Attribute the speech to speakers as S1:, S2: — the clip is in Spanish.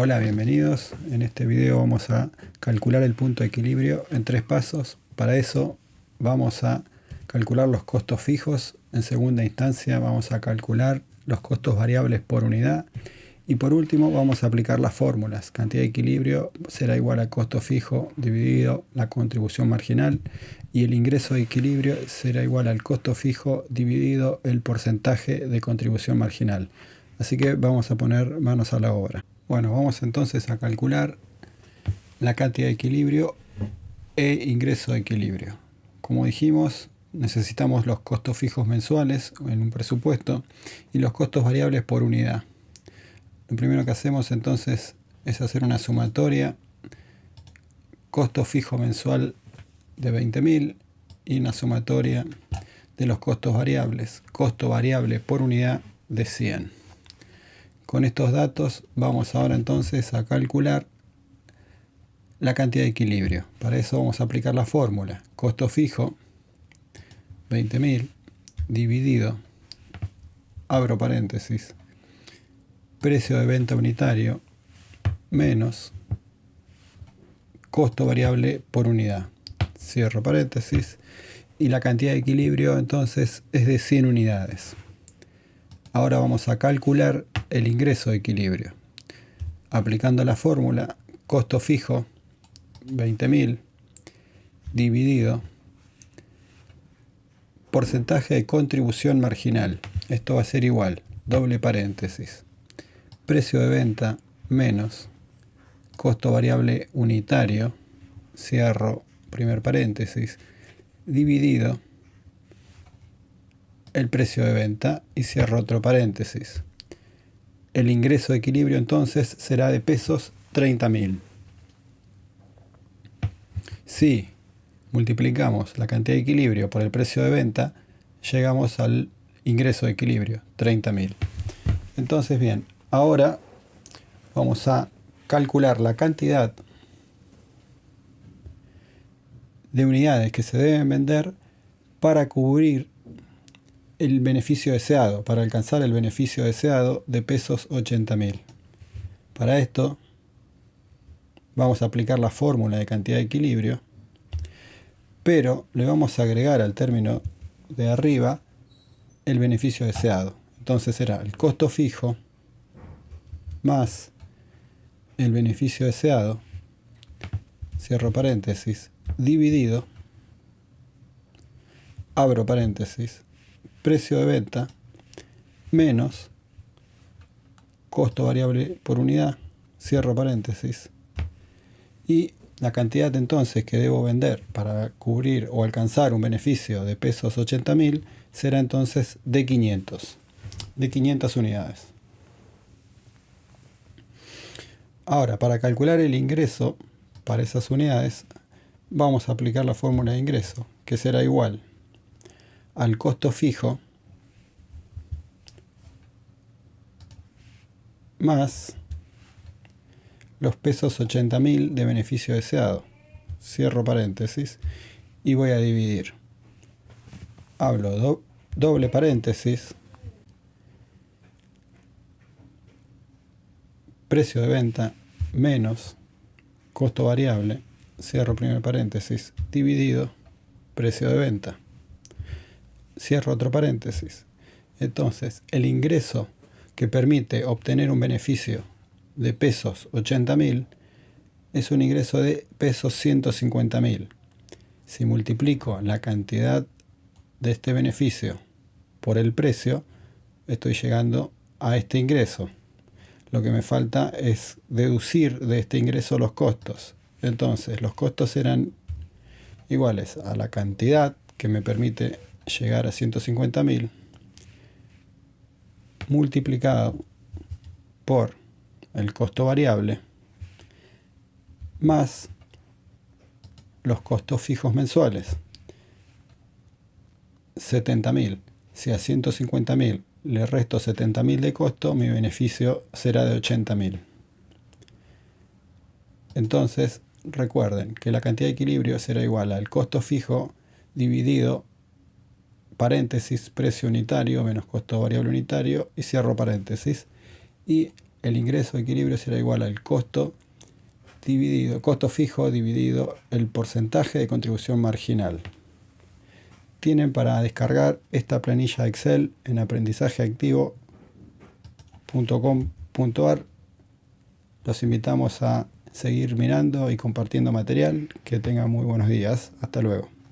S1: Hola, bienvenidos. En este video vamos a calcular el punto de equilibrio en tres pasos. Para eso vamos a calcular los costos fijos. En segunda instancia vamos a calcular los costos variables por unidad. Y por último vamos a aplicar las fórmulas. Cantidad de equilibrio será igual a costo fijo dividido la contribución marginal. Y el ingreso de equilibrio será igual al costo fijo dividido el porcentaje de contribución marginal. Así que vamos a poner manos a la obra. Bueno, vamos entonces a calcular la cantidad de equilibrio e ingreso de equilibrio. Como dijimos, necesitamos los costos fijos mensuales en un presupuesto y los costos variables por unidad. Lo primero que hacemos entonces es hacer una sumatoria costo fijo mensual de 20.000 y una sumatoria de los costos variables, costo variable por unidad de 100. Con estos datos vamos ahora entonces a calcular la cantidad de equilibrio. Para eso vamos a aplicar la fórmula. Costo fijo, 20.000, dividido, abro paréntesis, precio de venta unitario, menos costo variable por unidad. Cierro paréntesis. Y la cantidad de equilibrio entonces es de 100 unidades. Ahora vamos a calcular el ingreso de equilibrio. Aplicando la fórmula costo fijo 20.000 dividido porcentaje de contribución marginal. Esto va a ser igual, doble paréntesis. Precio de venta menos costo variable unitario, cierro primer paréntesis, dividido el precio de venta y cierro otro paréntesis. El ingreso de equilibrio entonces será de pesos 30.000. Si multiplicamos la cantidad de equilibrio por el precio de venta, llegamos al ingreso de equilibrio, 30.000. Entonces bien, ahora vamos a calcular la cantidad de unidades que se deben vender para cubrir el beneficio deseado, para alcanzar el beneficio deseado de pesos 80.000. Para esto vamos a aplicar la fórmula de cantidad de equilibrio, pero le vamos a agregar al término de arriba el beneficio deseado. Entonces será el costo fijo más el beneficio deseado, cierro paréntesis, dividido, abro paréntesis, precio de venta menos costo variable por unidad, cierro paréntesis, y la cantidad entonces que debo vender para cubrir o alcanzar un beneficio de pesos 80.000 será entonces de 500, de 500 unidades. Ahora, para calcular el ingreso para esas unidades, vamos a aplicar la fórmula de ingreso, que será igual al costo fijo más los pesos 80.000 de beneficio deseado. Cierro paréntesis y voy a dividir. Hablo doble paréntesis. Precio de venta menos costo variable. Cierro primer paréntesis. Dividido precio de venta cierro otro paréntesis. Entonces, el ingreso que permite obtener un beneficio de pesos 80.000 es un ingreso de pesos 150.000. Si multiplico la cantidad de este beneficio por el precio, estoy llegando a este ingreso. Lo que me falta es deducir de este ingreso los costos. Entonces, los costos serán iguales a la cantidad que me permite llegar a 150.000 multiplicado por el costo variable más los costos fijos mensuales. 70.000 si a 150.000 le resto 70.000 de costo mi beneficio será de 80.000 entonces recuerden que la cantidad de equilibrio será igual al costo fijo dividido paréntesis, precio unitario menos costo variable unitario y cierro paréntesis. Y el ingreso de equilibrio será igual al costo dividido, costo fijo dividido el porcentaje de contribución marginal. Tienen para descargar esta planilla Excel en aprendizajeactivo.com.ar. Los invitamos a seguir mirando y compartiendo material. Que tengan muy buenos días. Hasta luego.